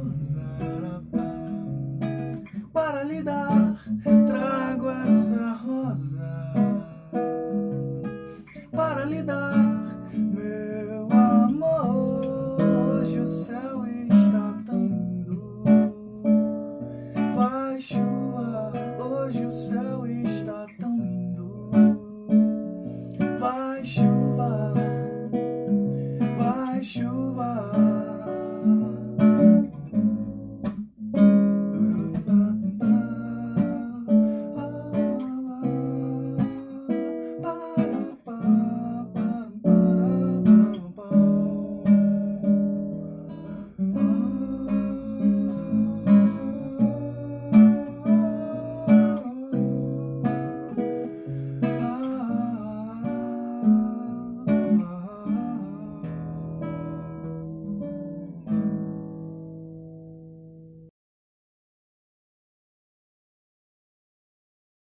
rosa para lhe dar. Trago essa rosa para lhe dar, meu amor. Hoje o céu está tão lindo, vai chuva. Hoje o céu